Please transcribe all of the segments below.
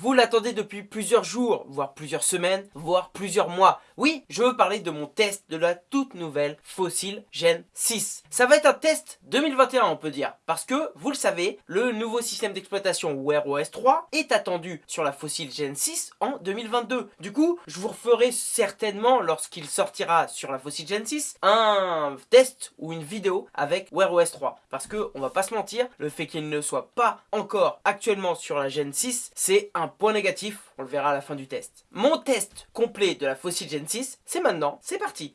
vous l'attendez depuis plusieurs jours, voire plusieurs semaines, voire plusieurs mois. Oui, je veux parler de mon test de la toute nouvelle Fossil Gen 6. Ça va être un test 2021 on peut dire, parce que, vous le savez, le nouveau système d'exploitation Wear OS 3 est attendu sur la Fossil Gen 6 en 2022. Du coup, je vous referai certainement, lorsqu'il sortira sur la Fossil Gen 6, un test ou une vidéo avec Wear OS 3. Parce que, on va pas se mentir, le fait qu'il ne soit pas encore actuellement sur la Gen 6, c'est un point négatif, on le verra à la fin du test. Mon test complet de la Fossil Gen 6, c'est maintenant, c'est parti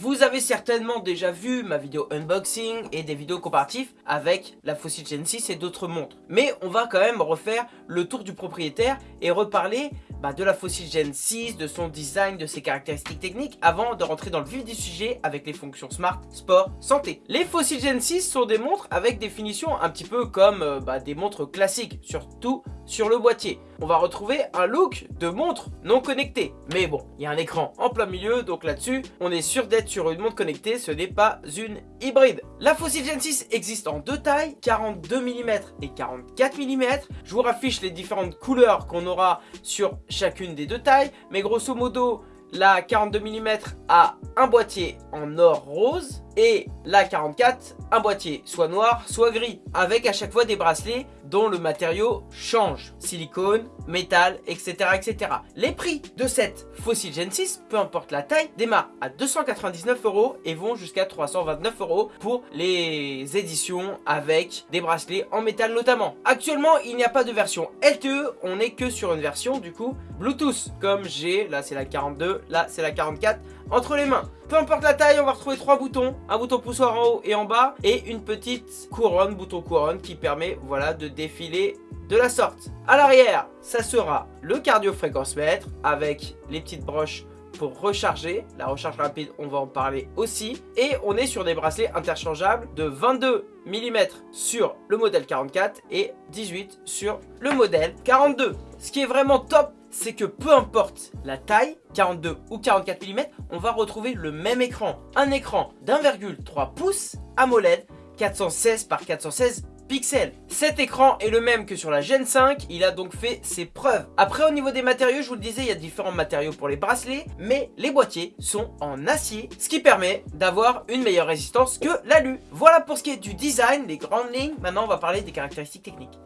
Vous avez certainement déjà vu ma vidéo unboxing et des vidéos comparatives avec la Fossil Gen 6 et d'autres montres. Mais on va quand même refaire le tour du propriétaire et reparler bah, de la Fossil Gen 6, de son design, de ses caractéristiques techniques avant de rentrer dans le vif du sujet avec les fonctions smart, sport, santé. Les Fossil Gen 6 sont des montres avec des finitions un petit peu comme euh, bah, des montres classiques, surtout sur le boîtier. On va retrouver un look de montre non connectée. Mais bon, il y a un écran en plein milieu, donc là-dessus, on est sûr d'être sur une montre connectée, ce n'est pas une hybride. La Fossil Gen 6 existe en deux tailles, 42 mm et 44 mm. Je vous raffiche les différentes couleurs qu'on aura sur chacune des deux tailles, mais grosso modo, la 42 mm a un boîtier en or rose et la 44 un boîtier soit noir soit gris avec à chaque fois des bracelets dont le matériau change. Silicone métal etc etc les prix de cette Fossil Gen 6 peu importe la taille démarrent à 299 euros et vont jusqu'à 329 euros pour les éditions avec des bracelets en métal notamment. Actuellement il n'y a pas de version LTE on n'est que sur une version du coup Bluetooth. Comme j'ai là c'est la 42 là c'est la 44 entre les mains. Peu importe la taille, on va retrouver trois boutons. Un bouton poussoir en haut et en bas. Et une petite couronne, bouton couronne, qui permet voilà, de défiler de la sorte. À l'arrière, ça sera le cardio mètre avec les petites broches pour recharger. La recharge rapide, on va en parler aussi. Et on est sur des bracelets interchangeables de 22 mm sur le modèle 44 et 18 sur le modèle 42. Ce qui est vraiment top c'est que peu importe la taille, 42 ou 44 mm, on va retrouver le même écran. Un écran d'1,3 pouces AMOLED 416 par 416 pixels. Cet écran est le même que sur la Gen 5, il a donc fait ses preuves. Après au niveau des matériaux, je vous le disais, il y a différents matériaux pour les bracelets, mais les boîtiers sont en acier, ce qui permet d'avoir une meilleure résistance que l'alu. Voilà pour ce qui est du design, les grandes lignes, maintenant on va parler des caractéristiques techniques.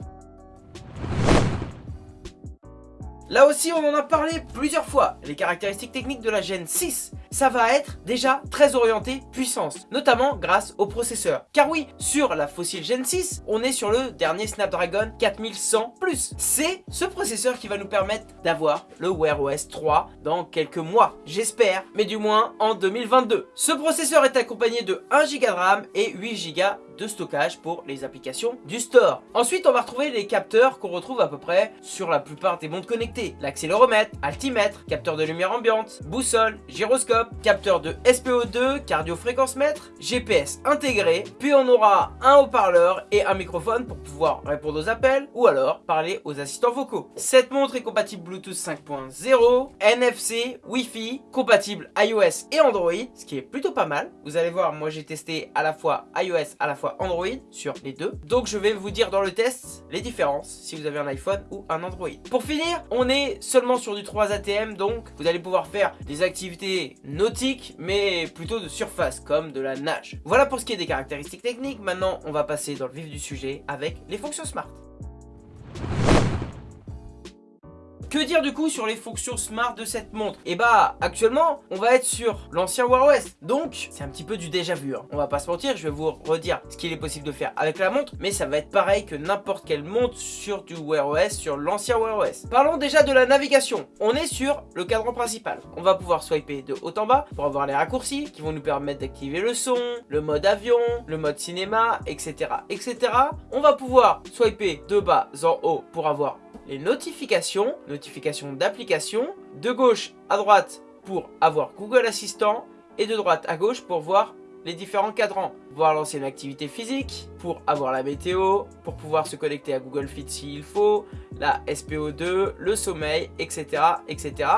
Là aussi, on en a parlé plusieurs fois. Les caractéristiques techniques de la Gen 6, ça va être déjà très orienté puissance, notamment grâce au processeur. Car oui, sur la Fossil Gen 6, on est sur le dernier Snapdragon 4100+. C'est ce processeur qui va nous permettre d'avoir le Wear OS 3 dans quelques mois, j'espère, mais du moins en 2022. Ce processeur est accompagné de 1 Go de RAM et 8 Go de stockage pour les applications du store. Ensuite, on va retrouver les capteurs qu'on retrouve à peu près sur la plupart des montres connectées. L'accéléromètre, altimètre, capteur de lumière ambiante, boussole, gyroscope, capteur de SPO2, cardio-fréquence mètre, GPS intégré, puis on aura un haut-parleur et un microphone pour pouvoir répondre aux appels ou alors parler aux assistants vocaux. Cette montre est compatible Bluetooth 5.0, NFC, Wi-Fi, compatible iOS et Android, ce qui est plutôt pas mal. Vous allez voir, moi j'ai testé à la fois iOS à la fois Android sur les deux. Donc je vais vous dire dans le test les différences si vous avez un iPhone ou un Android. Pour finir, on est seulement sur du 3 ATM donc vous allez pouvoir faire des activités nautiques mais plutôt de surface comme de la nage. Voilà pour ce qui est des caractéristiques techniques. Maintenant on va passer dans le vif du sujet avec les fonctions smart. Que dire du coup sur les fonctions smart de cette montre? Et eh bah actuellement on va être sur l'ancien Wear OS Donc c'est un petit peu du déjà vu hein. On va pas se mentir je vais vous redire ce qu'il est possible de faire avec la montre Mais ça va être pareil que n'importe quelle montre sur du Wear OS Sur l'ancien Wear OS Parlons déjà de la navigation. On est sur le cadran principal. On va pouvoir swiper de haut en bas pour avoir les raccourcis Qui vont nous permettre d'activer le son Le mode avion Le mode cinéma etc etc On va pouvoir swiper de bas en haut pour avoir les notifications, notifications d'application, de gauche à droite pour avoir Google Assistant et de droite à gauche pour voir les différents cadrans. Pouvoir lancer une activité physique, pour avoir la météo, pour pouvoir se connecter à Google Fit s'il faut, la SPO2, le sommeil, etc. etc.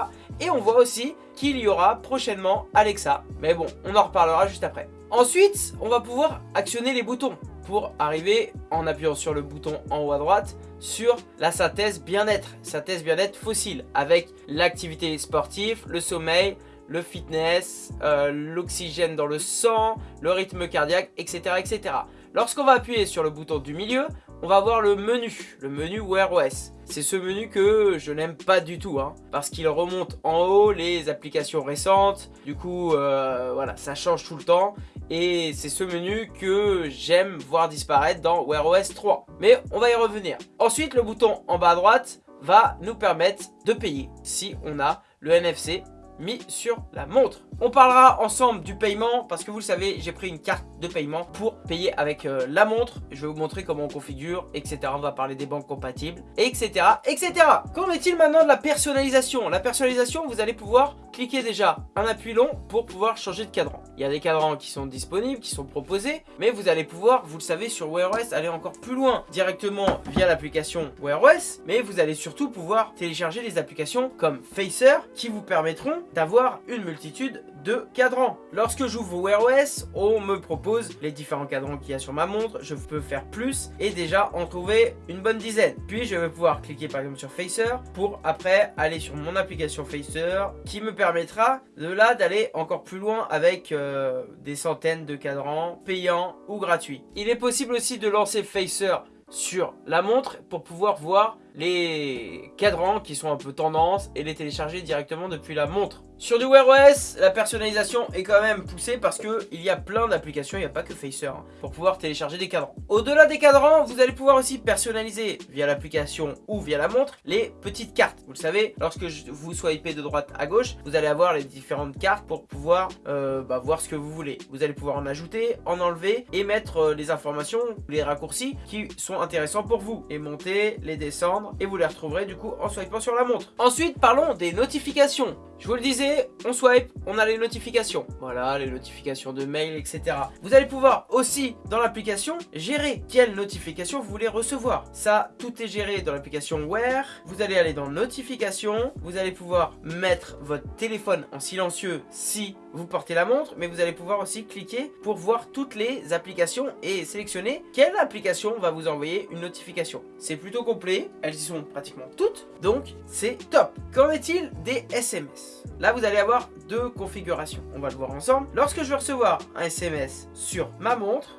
Et on voit aussi qu'il y aura prochainement Alexa. Mais bon, on en reparlera juste après. Ensuite, on va pouvoir actionner les boutons pour arriver en appuyant sur le bouton en haut à droite sur la synthèse bien-être, synthèse bien-être fossile avec l'activité sportive, le sommeil, le fitness, euh, l'oxygène dans le sang, le rythme cardiaque, etc. etc. Lorsqu'on va appuyer sur le bouton du milieu, on va voir le menu, le menu Wear OS. C'est ce menu que je n'aime pas du tout, hein, parce qu'il remonte en haut les applications récentes. Du coup, euh, voilà, ça change tout le temps. Et c'est ce menu que j'aime voir disparaître dans Wear OS 3. Mais on va y revenir. Ensuite, le bouton en bas à droite va nous permettre de payer si on a le NFC mis sur la montre. On parlera ensemble du paiement parce que vous le savez, j'ai pris une carte de paiement pour payer avec euh, la montre. Je vais vous montrer comment on configure, etc. On va parler des banques compatibles, etc. etc. Qu'en est-il maintenant de la personnalisation? La personnalisation, vous allez pouvoir cliquer déjà un appui long pour pouvoir changer de cadran. Il y a des cadrans qui sont disponibles, qui sont proposés, mais vous allez pouvoir, vous le savez, sur Wear OS, aller encore plus loin directement via l'application Wear OS, mais vous allez surtout pouvoir télécharger des applications comme Facer qui vous permettront d'avoir une multitude de cadrans. Lorsque j'ouvre Wear OS, on me propose les différents cadrans qu'il y a sur ma montre, je peux faire plus et déjà en trouver une bonne dizaine. Puis je vais pouvoir cliquer par exemple sur Facer pour après aller sur mon application Facer qui me permettra de là d'aller encore plus loin avec euh, des centaines de cadrans payants ou gratuits. Il est possible aussi de lancer Facer sur la montre pour pouvoir voir les cadrans qui sont un peu tendance et les télécharger directement depuis la montre. Sur du Wear OS, la personnalisation est quand même poussée parce qu'il y a plein d'applications, il n'y a pas que Facer, hein, pour pouvoir télécharger des cadrans. Au-delà des cadrans, vous allez pouvoir aussi personnaliser via l'application ou via la montre les petites cartes. Vous le savez, lorsque vous swipez de droite à gauche, vous allez avoir les différentes cartes pour pouvoir euh, bah, voir ce que vous voulez. Vous allez pouvoir en ajouter, en enlever et mettre euh, les informations, les raccourcis qui sont intéressants pour vous. Et monter, les descendre et vous les retrouverez du coup en swipant sur la montre. Ensuite, parlons des notifications. Je vous le disais, on swipe, on a les notifications. Voilà, les notifications de mail, etc. Vous allez pouvoir aussi, dans l'application, gérer quelles notifications vous voulez recevoir. Ça, tout est géré dans l'application Wear. Vous allez aller dans Notifications. Vous allez pouvoir mettre votre téléphone en silencieux si vous portez la montre. Mais vous allez pouvoir aussi cliquer pour voir toutes les applications et sélectionner quelle application va vous envoyer une notification. C'est plutôt complet. Elles y sont pratiquement toutes. Donc, c'est top. Qu'en est-il des SMS Là, vous allez avoir deux configurations. On va le voir ensemble. Lorsque je vais recevoir un SMS sur ma montre,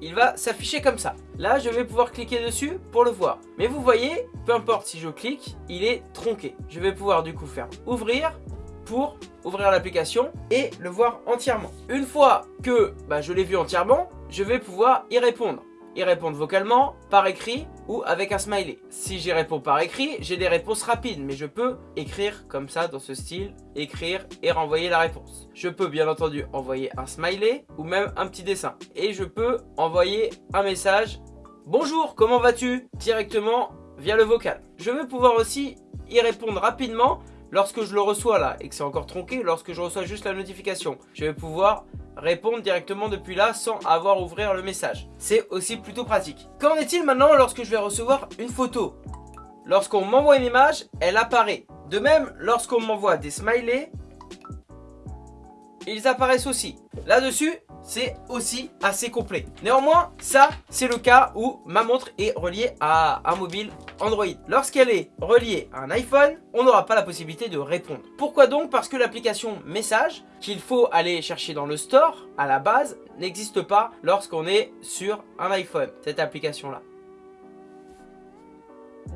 il va s'afficher comme ça. Là, je vais pouvoir cliquer dessus pour le voir. Mais vous voyez, peu importe si je clique, il est tronqué. Je vais pouvoir du coup faire ouvrir pour ouvrir l'application et le voir entièrement. Une fois que bah, je l'ai vu entièrement, je vais pouvoir y répondre y répondre vocalement, par écrit ou avec un smiley. Si j'y réponds par écrit, j'ai des réponses rapides, mais je peux écrire comme ça dans ce style, écrire et renvoyer la réponse. Je peux bien entendu envoyer un smiley ou même un petit dessin. Et je peux envoyer un message « Bonjour, comment vas-tu ?» directement via le vocal. Je vais pouvoir aussi y répondre rapidement lorsque je le reçois là et que c'est encore tronqué, lorsque je reçois juste la notification. Je vais pouvoir répondre directement depuis là sans avoir à ouvrir le message. C'est aussi plutôt pratique. Qu'en est-il maintenant lorsque je vais recevoir une photo? Lorsqu'on m'envoie une image, elle apparaît. De même, lorsqu'on m'envoie des smileys, ils apparaissent aussi. Là-dessus, c'est aussi assez complet. Néanmoins, ça, c'est le cas où ma montre est reliée à un mobile Android. Lorsqu'elle est reliée à un iPhone, on n'aura pas la possibilité de répondre. Pourquoi donc? Parce que l'application Message, qu'il faut aller chercher dans le store, à la base, n'existe pas lorsqu'on est sur un iPhone, cette application-là.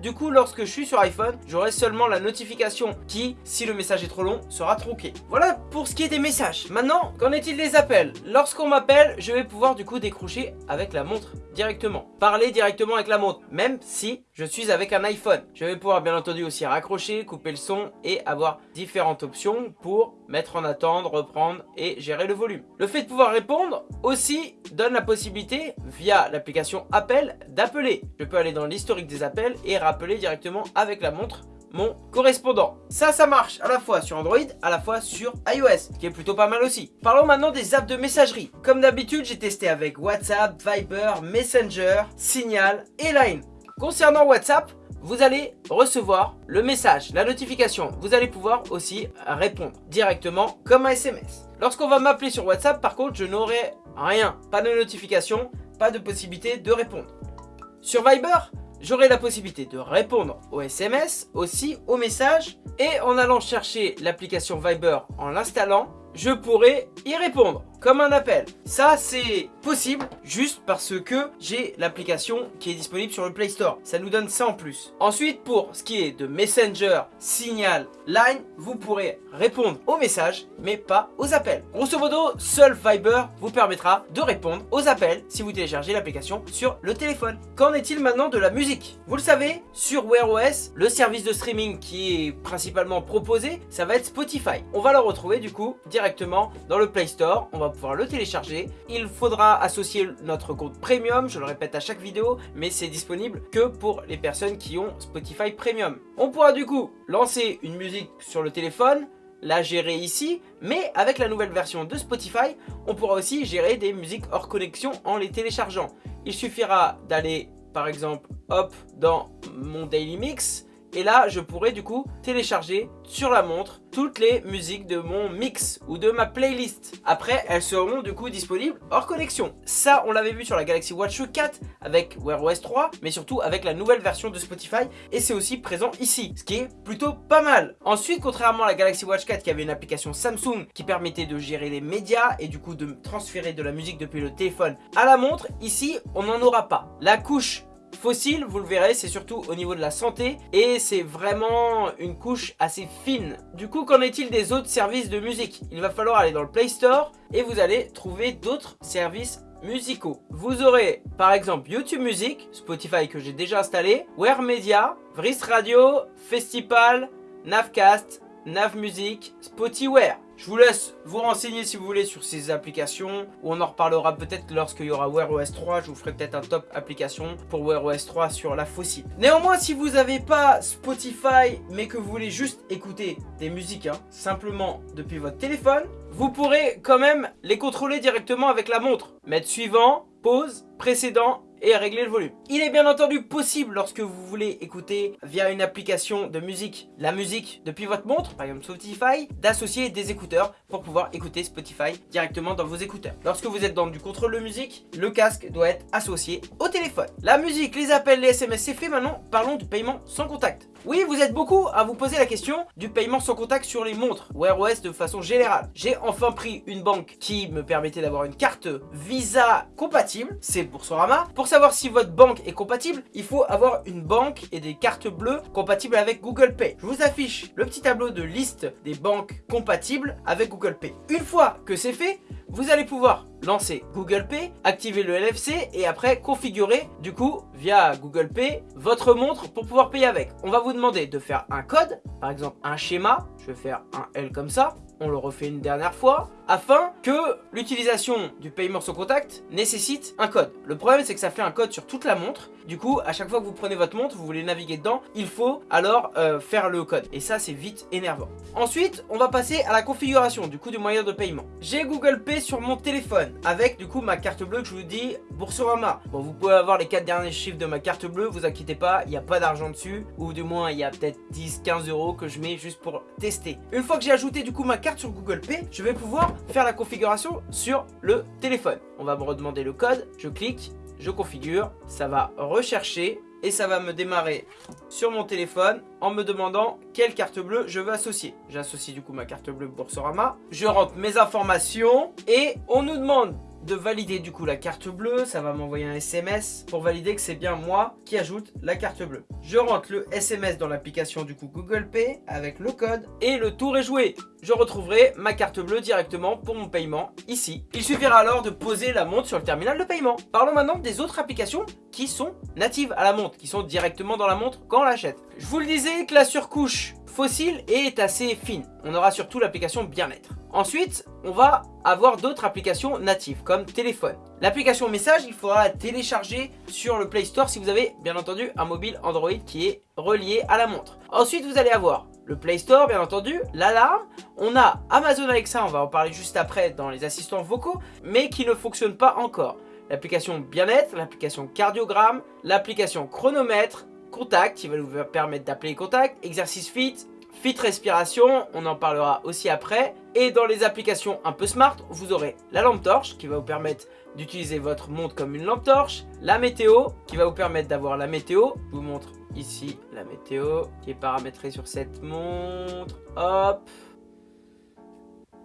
Du coup, lorsque je suis sur iPhone, j'aurai seulement la notification qui, si le message est trop long, sera tronqué. Voilà pour ce qui est des messages. Maintenant, qu'en est-il des appels? Lorsqu'on m'appelle, je vais pouvoir du coup décrocher avec la montre directement. Parler directement avec la montre, même si je suis avec un iPhone. Je vais pouvoir bien entendu aussi raccrocher, couper le son et avoir différentes options pour mettre en attente, reprendre et gérer le volume. Le fait de pouvoir répondre aussi donne la possibilité, via l'application Appel, d'appeler. Je peux aller dans l'historique des appels et rappeler directement avec la montre mon correspondant. Ça, ça marche à la fois sur Android, à la fois sur iOS, qui est plutôt pas mal aussi. Parlons maintenant des apps de messagerie. Comme d'habitude, j'ai testé avec WhatsApp, Viber, Messenger, Signal et Line. Concernant WhatsApp, vous allez recevoir le message, la notification. Vous allez pouvoir aussi répondre directement comme un SMS. Lorsqu'on va m'appeler sur WhatsApp, par contre, je n'aurai rien. Pas de notification, pas de possibilité de répondre. Sur Viber, j'aurai la possibilité de répondre aux SMS, aussi aux messages. Et en allant chercher l'application Viber en l'installant, je pourrai y répondre comme un appel. Ça, c'est possible juste parce que j'ai l'application qui est disponible sur le Play Store. Ça nous donne ça en plus. Ensuite, pour ce qui est de Messenger, Signal, Line, vous pourrez répondre aux messages, mais pas aux appels. Grosso modo, seul Viber vous permettra de répondre aux appels si vous téléchargez l'application sur le téléphone. Qu'en est-il maintenant de la musique? Vous le savez, sur Wear OS, le service de streaming qui est principalement proposé, ça va être Spotify. On va le retrouver du coup directement dans le Play Store. Pouvoir le télécharger. Il faudra associer notre compte premium, je le répète à chaque vidéo, mais c'est disponible que pour les personnes qui ont Spotify Premium. On pourra du coup lancer une musique sur le téléphone, la gérer ici, mais avec la nouvelle version de Spotify, on pourra aussi gérer des musiques hors connexion en les téléchargeant. Il suffira d'aller par exemple hop dans mon daily mix et là, je pourrais du coup télécharger sur la montre toutes les musiques de mon mix ou de ma playlist. Après, elles seront du coup disponibles hors connexion. Ça, on l'avait vu sur la Galaxy Watch 4 avec Wear OS 3, mais surtout avec la nouvelle version de Spotify. Et c'est aussi présent ici, ce qui est plutôt pas mal. Ensuite, contrairement à la Galaxy Watch 4 qui avait une application Samsung qui permettait de gérer les médias et du coup de transférer de la musique depuis le téléphone à la montre, ici, on n'en aura pas. La couche fossile, vous le verrez, c'est surtout au niveau de la santé et c'est vraiment une couche assez fine. Du coup, qu'en est-il des autres services de musique? Il va falloir aller dans le Play Store et vous allez trouver d'autres services musicaux. Vous aurez par exemple YouTube Music, Spotify que j'ai déjà installé, Wear Media, Vrist Radio, Festival, Navcast, Nav Music, Spotify. Je vous laisse vous renseigner si vous voulez sur ces applications ou on en reparlera peut-être lorsqu'il y aura Wear OS 3. Je vous ferai peut-être un top application pour Wear OS 3 sur la fossile. Néanmoins, si vous n'avez pas Spotify mais que vous voulez juste écouter des musiques hein, simplement depuis votre téléphone, vous pourrez quand même les contrôler directement avec la montre. Mettre suivant, pause, précédent et régler le volume. Il est bien entendu possible lorsque vous voulez écouter via une application de musique la musique depuis votre montre, par exemple Spotify, d'associer des écouteurs pour pouvoir écouter Spotify directement dans vos écouteurs. Lorsque vous êtes dans du contrôle de musique, le casque doit être associé au téléphone. La musique, les appels, les SMS, c'est fait maintenant. Parlons du paiement sans contact. Oui, vous êtes beaucoup à vous poser la question du paiement sans contact sur les montres Wear OS de façon générale. J'ai enfin pris une banque qui me permettait d'avoir une carte Visa compatible, c'est Boursorama. Pour savoir si votre banque est compatible, il faut avoir une banque et des cartes bleues compatibles avec Google Pay. Je vous affiche le petit tableau de liste des banques compatibles avec Google Pay. Une fois que c'est fait, vous allez pouvoir lancer Google Pay, activer le NFC et après configurer du coup via Google Pay votre montre pour pouvoir payer avec. On va vous demander de faire un code, par exemple un schéma, je vais faire un L comme ça, on le refait une dernière fois, afin que l'utilisation du paiement sans contact nécessite un code. Le problème c'est que ça fait un code sur toute la montre, du coup à chaque fois que vous prenez votre montre, vous voulez naviguer dedans, il faut alors euh, faire le code. Et ça c'est vite énervant. Ensuite, on va passer à la configuration du coup du moyen de paiement. J'ai Google Pay sur mon téléphone, avec du coup ma carte bleue que je vous dis Boursorama. Bon vous pouvez avoir les 4 derniers chiffres de ma carte bleue, vous inquiétez pas, il n'y a pas d'argent dessus, ou du moins il y a peut-être 10-15 euros que je mets juste pour tester. Une fois que j'ai ajouté du coup ma carte sur Google Pay, je vais pouvoir faire la configuration sur le téléphone. On va me redemander le code, je clique, je configure, ça va rechercher et ça va me démarrer sur mon téléphone en me demandant quelle carte bleue je veux associer. J'associe du coup ma carte bleue Boursorama, je rentre mes informations et on nous demande de valider du coup la carte bleue, ça va m'envoyer un SMS pour valider que c'est bien moi qui ajoute la carte bleue. Je rentre le SMS dans l'application du coup Google Pay avec le code et le tour est joué. Je retrouverai ma carte bleue directement pour mon paiement ici. Il suffira alors de poser la montre sur le terminal de paiement. Parlons maintenant des autres applications qui sont natives à la montre, qui sont directement dans la montre quand on l'achète. Je vous le disais que la surcouche Fossil est assez fine. On aura surtout l'application bien-être. Ensuite, on va avoir d'autres applications natives comme téléphone. L'application message, il faudra la télécharger sur le Play Store si vous avez bien entendu un mobile Android qui est relié à la montre. Ensuite, vous allez avoir le Play Store bien entendu, l'alarme, on a Amazon Alexa, on va en parler juste après dans les assistants vocaux, mais qui ne fonctionne pas encore. L'application bien-être, l'application cardiogramme, l'application chronomètre, contact qui va vous permettre d'appeler les contacts, exercice fit, fit respiration, on en parlera aussi après. Et dans les applications un peu smart, vous aurez la lampe torche qui va vous permettre d'utiliser votre montre comme une lampe torche, la météo qui va vous permettre d'avoir la météo, je vous montre ici la météo qui est paramétrée sur cette montre, hop,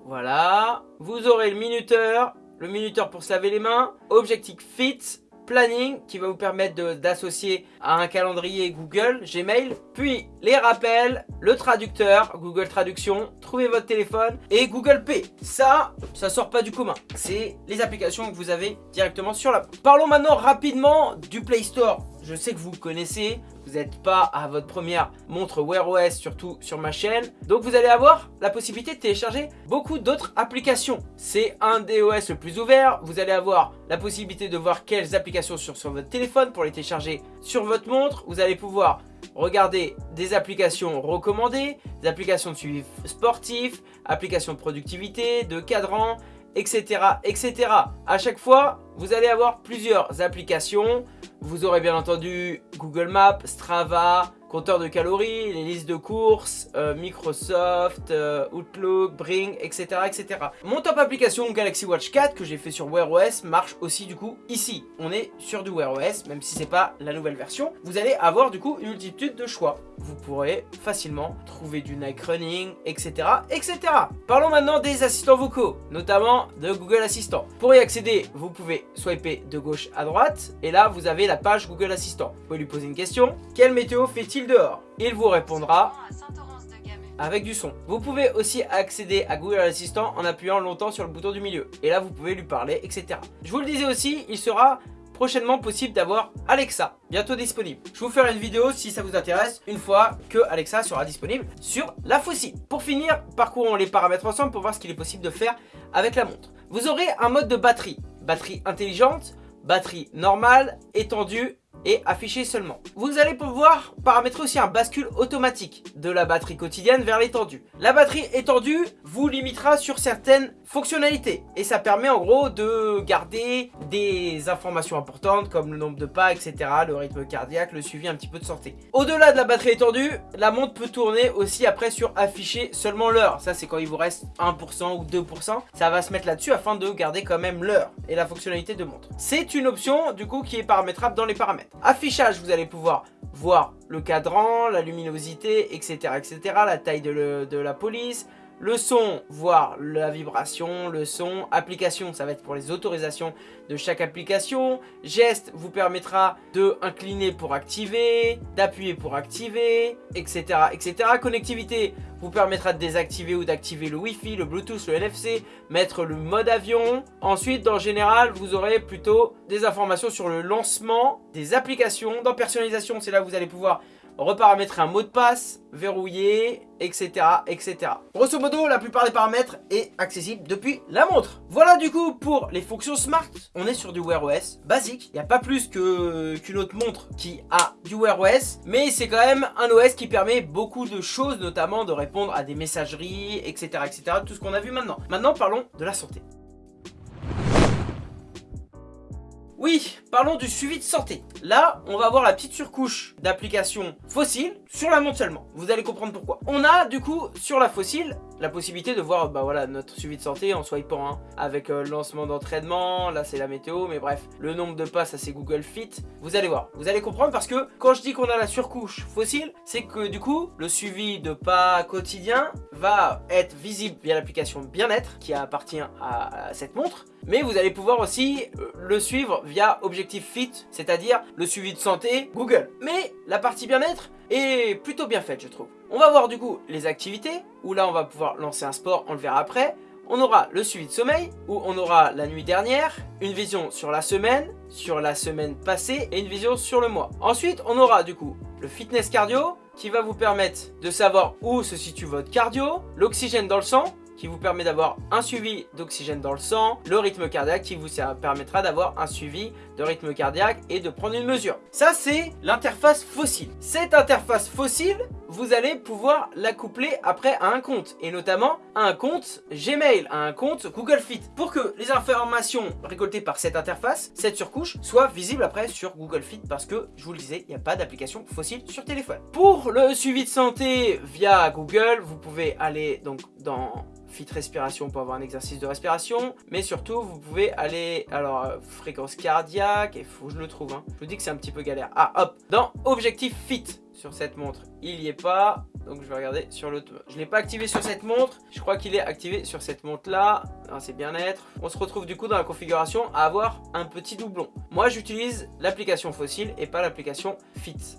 voilà, vous aurez le minuteur, le minuteur pour se laver les mains, objectif fit, planning qui va vous permettre d'associer à un calendrier Google, Gmail, puis les rappels, le traducteur, Google Traduction, trouver votre téléphone et Google Pay. Ça, ça sort pas du commun. C'est les applications que vous avez directement sur la... Parlons maintenant rapidement du Play Store. Je sais que vous connaissez, vous n'êtes pas à votre première montre Wear OS, surtout sur ma chaîne. Donc vous allez avoir la possibilité de télécharger beaucoup d'autres applications. C'est un des OS le plus ouvert. Vous allez avoir la possibilité de voir quelles applications sont sur votre téléphone pour les télécharger sur votre montre. Vous allez pouvoir regarder des applications recommandées, des applications de suivi sportif, applications de productivité, de cadran, etc. etc. À chaque fois, vous allez avoir plusieurs applications vous aurez bien entendu Google Maps, Strava, compteur de calories, les listes de courses, euh, Microsoft, euh, Outlook, Bring, etc., etc. Mon top application Galaxy Watch 4 que j'ai fait sur Wear OS marche aussi du coup ici. On est sur du Wear OS, même si c'est pas la nouvelle version. Vous allez avoir du coup une multitude de choix. Vous pourrez facilement trouver du Nike Running, etc., etc. Parlons maintenant des assistants vocaux, notamment de Google Assistant. Pour y accéder, vous pouvez swiper de gauche à droite, et là vous avez la page Google Assistant. Vous pouvez lui poser une question. Quelle météo fait-il dehors? Il vous répondra avec du son. Vous pouvez aussi accéder à Google Assistant en appuyant longtemps sur le bouton du milieu. Et là, vous pouvez lui parler, etc. Je vous le disais aussi, il sera prochainement possible d'avoir Alexa, bientôt disponible. Je vous ferai une vidéo si ça vous intéresse, une fois que Alexa sera disponible sur la fossile. Pour finir, parcourons les paramètres ensemble pour voir ce qu'il est possible de faire avec la montre. Vous aurez un mode de batterie, batterie intelligente, batterie normale, étendue et affiché seulement. Vous allez pouvoir paramétrer aussi un bascule automatique de la batterie quotidienne vers l'étendue. La batterie étendue vous limitera sur certaines fonctionnalités et ça permet en gros de garder des informations importantes comme le nombre de pas, etc., le rythme cardiaque, le suivi un petit peu de santé. Au-delà de la batterie étendue, la montre peut tourner aussi après sur afficher seulement l'heure. Ça c'est quand il vous reste 1% ou 2%, ça va se mettre là-dessus afin de garder quand même l'heure et la fonctionnalité de montre. C'est une option du coup qui est paramétrable dans les paramètres. Affichage, vous allez pouvoir voir le cadran, la luminosité, etc. etc. la taille de, la police, le son, voir la vibration, le son, application, ça va être pour les autorisations de chaque application, geste vous permettra de incliner pour activer, d'appuyer pour activer, etc. etc. Connectivité vous permettra de désactiver ou d'activer le Wi-Fi, le Bluetooth, le NFC, mettre le mode avion. Ensuite, dans général, vous aurez plutôt des informations sur le lancement des applications. Dans personnalisation, c'est là vous allez pouvoir reparamétrer un mot de passe, verrouiller, etc. etc. Grosso modo, la plupart des paramètres est accessible depuis la montre. Voilà du coup pour les fonctions smart. On est sur du Wear OS basique. Il n'y a pas plus qu'une autre montre qui a du Wear OS. Mais c'est quand même un OS qui permet beaucoup de choses, notamment de répondre à des messageries, etc. etc. tout ce qu'on a vu maintenant. Maintenant, parlons de la santé. Oui, parlons du suivi de santé. Là, on va avoir la petite surcouche d'applications fossiles sur la montre seulement. Vous allez comprendre pourquoi. On a du coup sur la fossile la possibilité de voir bah voilà notre suivi de santé en swipant hein, avec euh, lancement d'entraînement, là c'est la météo, mais bref, le nombre de pas ça c'est Google Fit. Vous allez voir, vous allez comprendre parce que quand je dis qu'on a la surcouche fossile, c'est que du coup le suivi de pas quotidien va être visible via l'application bien-être qui appartient à cette montre mais vous allez pouvoir aussi euh, le suivre via Objectif Fit, c'est-à-dire le suivi de santé Google. Mais la partie bien-être est plutôt bien faite, je trouve. On va voir du coup les activités, où là on va pouvoir lancer un sport, on le verra après. On aura le suivi de sommeil, où on aura la nuit dernière, une vision sur la semaine, sur la semaine passée et une vision sur le mois. Ensuite, on aura du coup le fitness cardio, qui va vous permettre de savoir où se situe votre cardio, l'oxygène dans le sang, qui vous permet d'avoir un suivi d'oxygène dans le sang, le rythme cardiaque qui vous permettra d'avoir un suivi de rythme cardiaque et de prendre une mesure. Ça, c'est l'interface fossile. Cette interface fossile, vous allez pouvoir la coupler après à un compte, et notamment à un compte Gmail, à un compte Google Fit, pour que les informations récoltées par cette interface, cette surcouche, soient visibles après sur Google Fit, parce que, je vous le disais, il n'y a pas d'application fossile sur téléphone. Pour le suivi de santé via Google, vous pouvez aller donc dans fit respiration pour avoir un exercice de respiration. Mais surtout, vous pouvez aller, alors, euh, fréquence cardiaque, il faut je le trouve. Hein. Je vous dis que c'est un petit peu galère. Ah, hop, dans objectif fit sur cette montre, il n'y est pas. Donc je vais regarder sur l'autre. Je ne l'ai pas activé sur cette montre. Je crois qu'il est activé sur cette montre là. C'est bien-être. On se retrouve du coup dans la configuration à avoir un petit doublon. Moi j'utilise l'application fossile et pas l'application Fit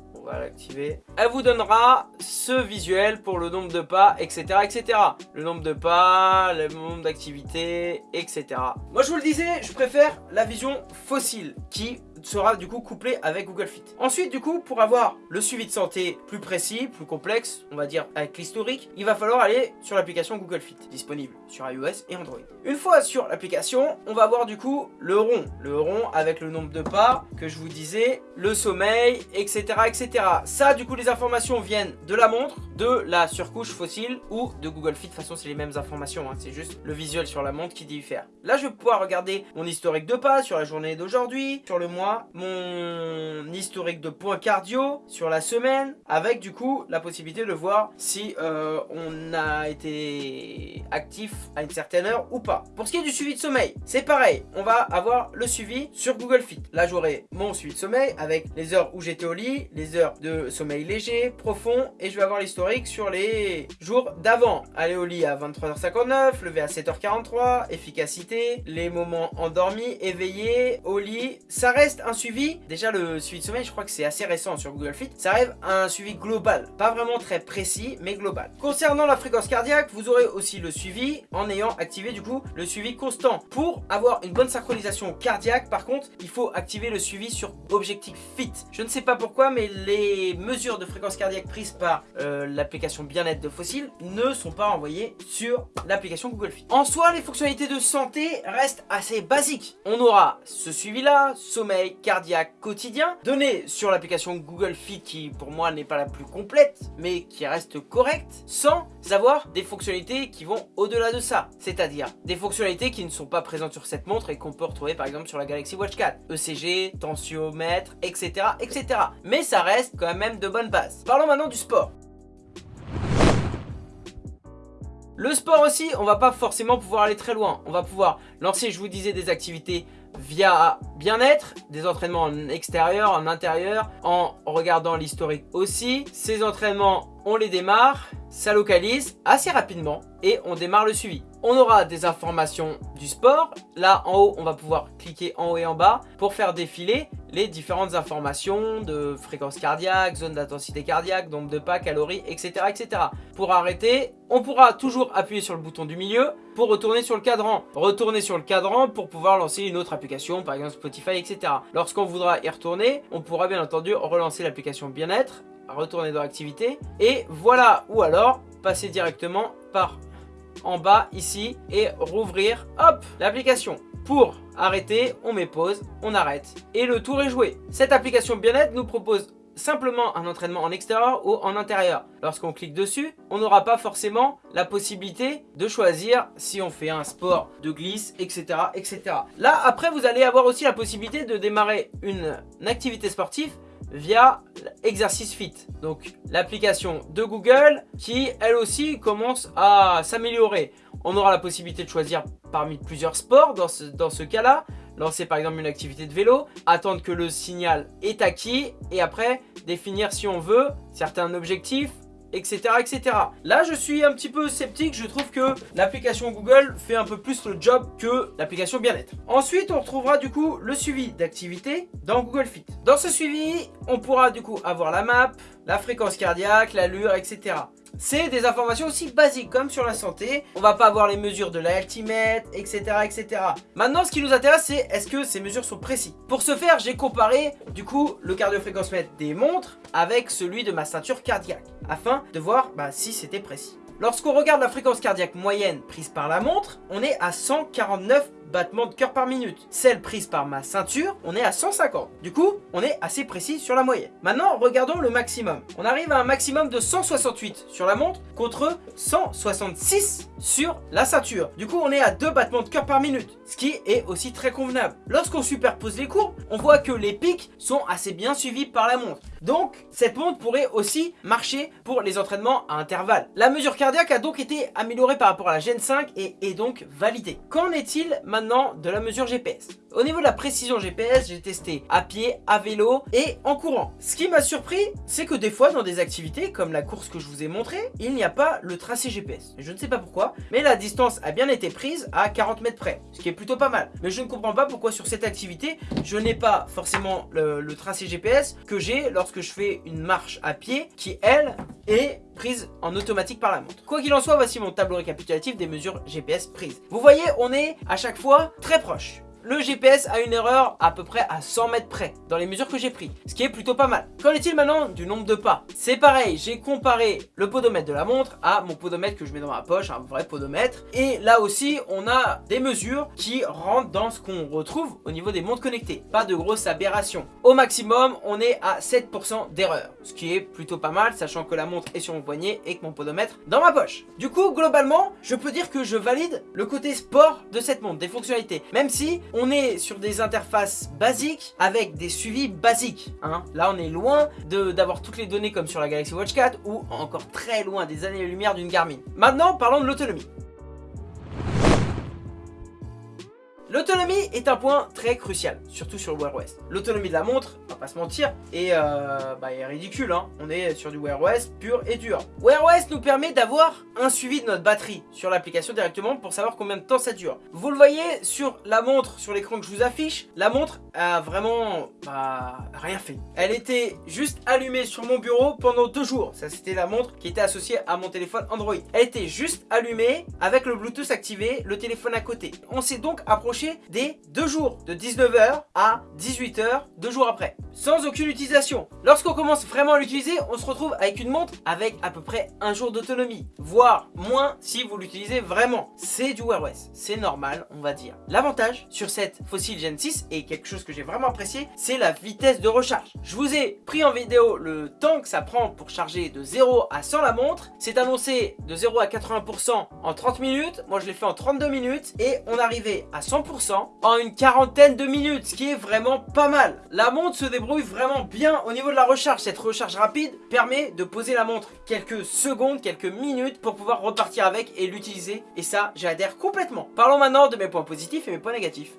Elle vous donnera ce visuel pour le nombre de pas, etc. etc. Le nombre de pas, le nombre d'activités, etc. Moi je vous le disais, je préfère la vision fossile qui sera du coup couplé avec Google Fit. Ensuite du coup pour avoir le suivi de santé plus précis, plus complexe, on va dire avec l'historique, il va falloir aller sur l'application Google Fit, disponible sur iOS et Android. Une fois sur l'application, on va voir du coup le rond, le rond avec le nombre de pas que je vous disais, le sommeil, etc. etc. Ça du coup les informations viennent de la montre, de la surcouche fossile ou de Google Fit, de toute façon c'est les mêmes informations, hein. c'est juste le visuel sur la montre qui diffère. Là je vais pouvoir regarder mon historique de pas sur la journée d'aujourd'hui, sur le mois, mon historique de points cardio sur la semaine, avec du coup la possibilité de voir si euh, on a été actif à une certaine heure ou pas. Pour ce qui est du suivi de sommeil, c'est pareil, on va avoir le suivi sur Google Fit. Là j'aurai mon suivi de sommeil avec les heures où j'étais au lit, les heures de sommeil léger, profond, et je vais avoir l'historique sur les jours d'avant. Aller au lit à 23h59, lever à 7h43, efficacité, les moments endormis, éveillés, au lit, ça reste un suivi, déjà le suivi de sommeil, je crois que c'est assez récent sur Google Fit, ça arrive à un suivi global, pas vraiment très précis, mais global. Concernant la fréquence cardiaque, vous aurez aussi le suivi en ayant activé du coup le suivi constant. Pour avoir une bonne synchronisation cardiaque, par contre, il faut activer le suivi sur Objectif Fit. Je ne sais pas pourquoi, mais les mesures de fréquence cardiaque prises par euh, l'application bien-être de Fossil ne sont pas envoyées sur l'application Google Fit. En soi, les fonctionnalités de santé restent assez basiques. On aura ce suivi-là, sommeil, cardiaque quotidien, donné sur l'application Google Fit qui pour moi n'est pas la plus complète, mais qui reste correcte, sans avoir des fonctionnalités qui vont au-delà de ça. C'est-à-dire des fonctionnalités qui ne sont pas présentes sur cette montre et qu'on peut retrouver par exemple sur la Galaxy Watch 4. ECG, tensiomètre, etc. etc. Mais ça reste quand même de bonnes bases. Parlons maintenant du sport. Le sport aussi, on va pas forcément pouvoir aller très loin. On va pouvoir lancer, je vous disais, des activités via bien-être, des entraînements en extérieur, en intérieur, en regardant l'historique aussi. Ces entraînements, on les démarre, ça localise assez rapidement et on démarre le suivi. On aura des informations du sport. Là, en haut, on va pouvoir cliquer en haut et en bas pour faire défiler les différentes informations de fréquence cardiaque, zone d'intensité cardiaque, nombre de pas, calories, etc., etc. Pour arrêter, on pourra toujours appuyer sur le bouton du milieu pour retourner sur le cadran. Retourner sur le cadran pour pouvoir lancer une autre application, par exemple Spotify, etc. Lorsqu'on voudra y retourner, on pourra bien entendu relancer l'application bien-être, retourner dans l'activité, et voilà. Ou alors, passer directement par en bas ici et rouvrir, hop, l'application. Pour arrêter, on met pause, on arrête et le tour est joué. Cette application bien-être nous propose simplement un entraînement en extérieur ou en intérieur. Lorsqu'on clique dessus, on n'aura pas forcément la possibilité de choisir si on fait un sport de glisse, etc. etc. Là, après, vous allez avoir aussi la possibilité de démarrer une activité sportive via Exercice Fit. Donc l'application de Google qui elle aussi commence à s'améliorer. On aura la possibilité de choisir parmi plusieurs sports dans ce, dans ce cas-là. Lancer par exemple une activité de vélo, attendre que le signal est acquis et après définir si on veut certains objectifs, etc., etc. Là, je suis un petit peu sceptique. Je trouve que l'application Google fait un peu plus le job que l'application bien-être. Ensuite, on retrouvera du coup le suivi d'activité dans Google Fit. Dans ce suivi, on pourra du coup avoir la map, la fréquence cardiaque, l'allure, etc. c'est des informations aussi basiques comme sur la santé. On va pas avoir les mesures de la etc. etc. Maintenant, ce qui nous intéresse, c'est est-ce que ces mesures sont précises? Pour ce faire, j'ai comparé du coup le cardiofréquencemètre des montres avec celui de ma ceinture cardiaque afin de voir bah, si c'était précis. Lorsqu'on regarde la fréquence cardiaque moyenne prise par la montre, on est à 149 battements de cœur par minute. Celle prise par ma ceinture, on est à 150. Du coup, on est assez précis sur la moyenne. Maintenant, regardons le maximum. On arrive à un maximum de 168 sur la montre contre 166 sur la ceinture. Du coup, on est à 2 battements de cœur par minute, ce qui est aussi très convenable. Lorsqu'on superpose les courbes, on voit que les pics sont assez bien suivis par la montre. Donc, cette montre pourrait aussi marcher pour les entraînements à intervalles. La mesure cardiaque a donc été améliorée par rapport à la Gen 5 et est donc validée. Qu'en est-il maintenant de la mesure GPS Au niveau de la précision GPS, j'ai testé à pied, à vélo et en courant. Ce qui m'a surpris, c'est que des fois dans des activités comme la course que je vous ai montré, il n'y a pas le tracé GPS. Je ne sais pas pourquoi, mais la distance a bien été prise à 40 mètres près, ce qui est plutôt pas mal. Mais je ne comprends pas pourquoi sur cette activité, je n'ai pas forcément le, le tracé GPS que j'ai lorsque je fais une marche à pied qui, elle, est prise en automatique par la montre. Quoi qu'il en soit, voici mon tableau récapitulatif des mesures GPS prises. Vous voyez, on est à chaque fois très proche le GPS a une erreur à peu près à 100 mètres près dans les mesures que j'ai prises, ce qui est plutôt pas mal. Qu'en est-il maintenant du nombre de pas? C'est pareil, j'ai comparé le podomètre de la montre à mon podomètre que je mets dans ma poche, un vrai podomètre. Et là aussi, on a des mesures qui rentrent dans ce qu'on retrouve au niveau des montres connectées. Pas de grosses aberrations. Au maximum, on est à 7% d'erreur, ce qui est plutôt pas mal, sachant que la montre est sur mon poignet et que mon podomètre dans ma poche. Du coup, globalement, je peux dire que je valide le côté sport de cette montre, des fonctionnalités. Même si on est sur des interfaces basiques avec des suivis basiques. Hein. Là, on est loin d'avoir toutes les données comme sur la Galaxy Watch 4 ou encore très loin des années-lumière d'une Garmin. Maintenant, parlons de l'autonomie. L'autonomie est un point très crucial, surtout sur le Wear OS. L'autonomie de la montre, on va pas se mentir, est, euh, bah, ridicule. Hein. On est sur du Wear OS pur et dur. Wear OS nous permet d'avoir un suivi de notre batterie sur l'application directement pour savoir combien de temps ça dure. Vous le voyez sur la montre, sur l'écran que je vous affiche, la montre a vraiment bah, rien fait. Elle était juste allumée sur mon bureau pendant deux jours. Ça c'était la montre qui était associée à mon téléphone Android. Elle était juste allumée avec le Bluetooth activé, le téléphone à côté. On s'est donc approché des deux jours, de 19h à 18h, deux jours après, sans aucune utilisation. Lorsqu'on commence vraiment à l'utiliser, on se retrouve avec une montre avec à peu près un jour d'autonomie, voire moins si vous l'utilisez vraiment. C'est du Wear OS, c'est normal, on va dire. L'avantage sur cette Fossil Gen 6, et quelque chose que j'ai vraiment apprécié, c'est la vitesse de recharge. Je vous ai pris en vidéo le temps que ça prend pour charger de 0 à 100 la montre. C'est annoncé de 0 à 80% en 30 minutes. Moi, je l'ai fait en 32 minutes. Et on arrivait à 100% en une quarantaine de minutes, ce qui est vraiment pas mal. La montre se débrouille vraiment bien au niveau de la recharge. Cette recharge rapide permet de poser la montre quelques secondes, quelques minutes pour pouvoir repartir avec et l'utiliser. Et ça, j'adhère complètement. Parlons maintenant de mes points positifs et mes points négatifs.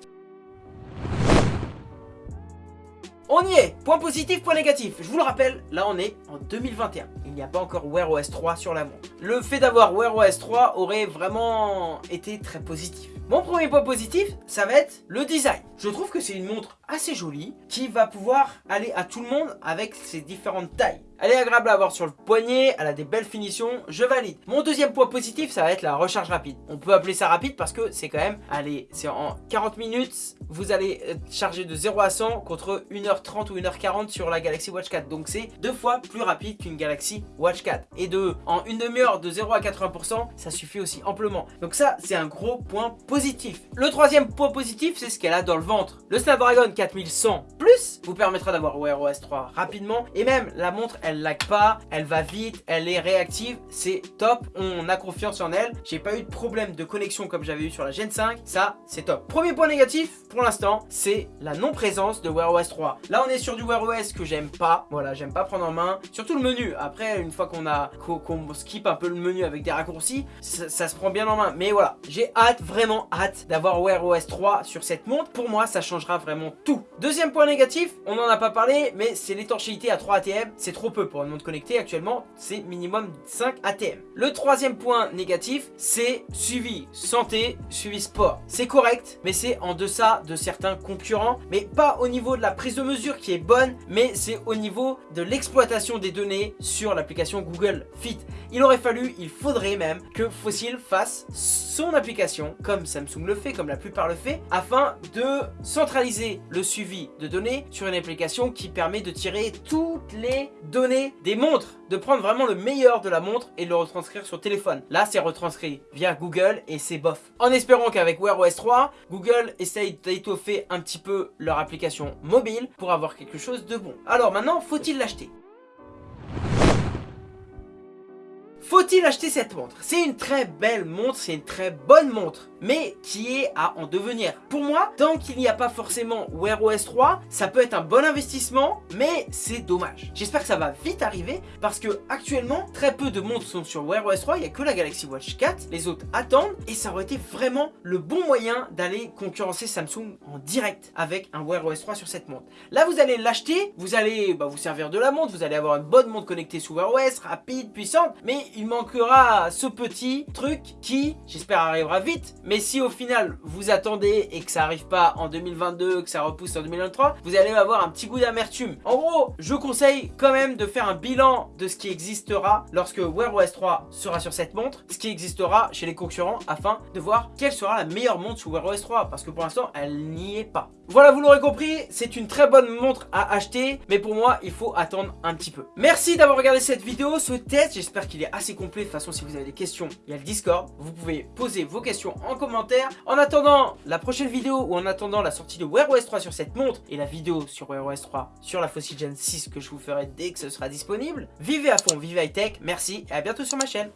On y est Point positif, point négatif. Je vous le rappelle, là on est en 2021. Il n'y a pas encore Wear OS 3 sur la montre. Le fait d'avoir Wear OS 3 aurait vraiment été très positif. Mon premier point positif, ça va être le design. Je trouve que c'est une montre assez jolie qui va pouvoir aller à tout le monde avec ses différentes tailles. Elle est agréable à avoir sur le poignet, elle a des belles finitions, je valide. Mon deuxième point positif, ça va être la recharge rapide. On peut appeler ça rapide parce que c'est quand même, allez, c'est en 40 minutes, vous allez charger de 0 à 100 contre 1h30 ou 1h40 sur la Galaxy Watch 4. Donc c'est deux fois plus rapide qu'une Galaxy Watch 4. Et de, en une demi-heure de 0 à 80%, ça suffit aussi amplement. Donc ça, c'est un gros point positif. Le troisième point positif, c'est ce qu'elle a dans le ventre. Le Snapdragon 4100 Plus vous permettra d'avoir Wear OS 3 rapidement. Et même, la montre, elle lag pas, elle va vite, elle est réactive, c'est top, on a confiance en elle. J'ai pas eu de problème de connexion comme j'avais eu sur la Gen 5, ça c'est top. Premier point négatif pour l'instant, c'est la non-présence de Wear OS 3. Là on est sur du Wear OS que j'aime pas, voilà, j'aime pas prendre en main, surtout le menu. Après, une fois qu'on a qu'on skip un peu le menu avec des raccourcis, ça, ça se prend bien en main. Mais voilà, j'ai hâte, vraiment hâte d'avoir Wear OS 3 sur cette montre. Pour moi, ça changera vraiment Deuxième point négatif, on en a pas parlé, mais c'est l'étanchéité à 3 ATM, c'est trop peu pour une montre connectée. Actuellement, c'est minimum 5 ATM. Le troisième point négatif, c'est suivi santé, suivi sport. C'est correct, mais c'est en deçà de certains concurrents, mais pas au niveau de la prise de mesure qui est bonne, mais c'est au niveau de l'exploitation des données sur l'application Google Fit. Il aurait fallu, il faudrait même que Fossil fasse son application, comme Samsung le fait, comme la plupart le fait, afin de centraliser suivi de données sur une application qui permet de tirer toutes les données des montres, de prendre vraiment le meilleur de la montre et de le retranscrire sur téléphone. Là, c'est retranscrit via Google et c'est bof. En espérant qu'avec Wear OS 3, Google essaye d'étoffer un petit peu leur application mobile pour avoir quelque chose de bon. Alors maintenant, faut-il l'acheter? Faut-il acheter cette montre? C'est une très belle montre, c'est une très bonne montre, mais qui est à en devenir. Pour moi, tant qu'il n'y a pas forcément Wear OS 3, ça peut être un bon investissement, mais c'est dommage. J'espère que ça va vite arriver, parce que actuellement, très peu de montres sont sur Wear OS 3, il n'y a que la Galaxy Watch 4, les autres attendent, et ça aurait été vraiment le bon moyen d'aller concurrencer Samsung en direct avec un Wear OS 3 sur cette montre. Là, vous allez l'acheter, vous allez bah, vous servir de la montre, vous allez avoir une bonne montre connectée sous Wear OS, rapide, puissante, mais il manquera ce petit truc qui, j'espère, arrivera vite. Mais si au final, vous attendez et que ça arrive pas en 2022, que ça repousse en 2023, vous allez avoir un petit goût d'amertume. En gros, je conseille quand même de faire un bilan de ce qui existera lorsque Wear OS 3 sera sur cette montre, ce qui existera chez les concurrents afin de voir quelle sera la meilleure montre sous Wear OS 3 parce que pour l'instant, elle n'y est pas. Voilà, vous l'aurez compris, c'est une très bonne montre à acheter, mais pour moi, il faut attendre un petit peu. Merci d'avoir regardé cette vidéo, ce test, j'espère qu'il est assez complet. De toute façon, si vous avez des questions, il y a le Discord. Vous pouvez poser vos questions en commentaire. En attendant la prochaine vidéo ou en attendant la sortie de Wear OS 3 sur cette montre et la vidéo sur Wear OS 3 sur la Fossil Gen 6 que je vous ferai dès que ce sera disponible, vivez à fond, vivez high tech, merci et à bientôt sur ma chaîne.